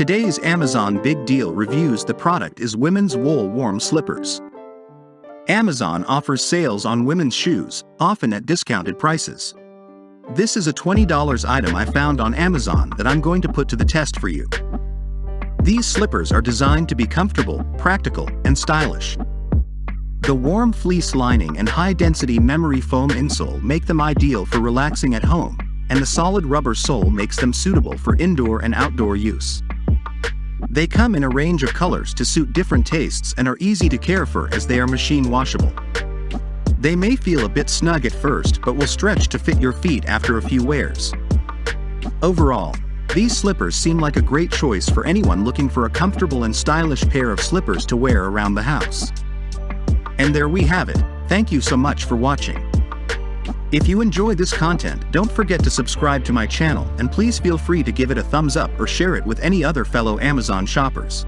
Today's Amazon Big Deal reviews the product is women's wool warm slippers. Amazon offers sales on women's shoes, often at discounted prices. This is a $20 item I found on Amazon that I'm going to put to the test for you. These slippers are designed to be comfortable, practical, and stylish. The warm fleece lining and high-density memory foam insole make them ideal for relaxing at home, and the solid rubber sole makes them suitable for indoor and outdoor use. They come in a range of colors to suit different tastes and are easy to care for as they are machine washable. They may feel a bit snug at first but will stretch to fit your feet after a few wears. Overall, these slippers seem like a great choice for anyone looking for a comfortable and stylish pair of slippers to wear around the house. And there we have it, thank you so much for watching. If you enjoy this content, don't forget to subscribe to my channel and please feel free to give it a thumbs up or share it with any other fellow Amazon shoppers.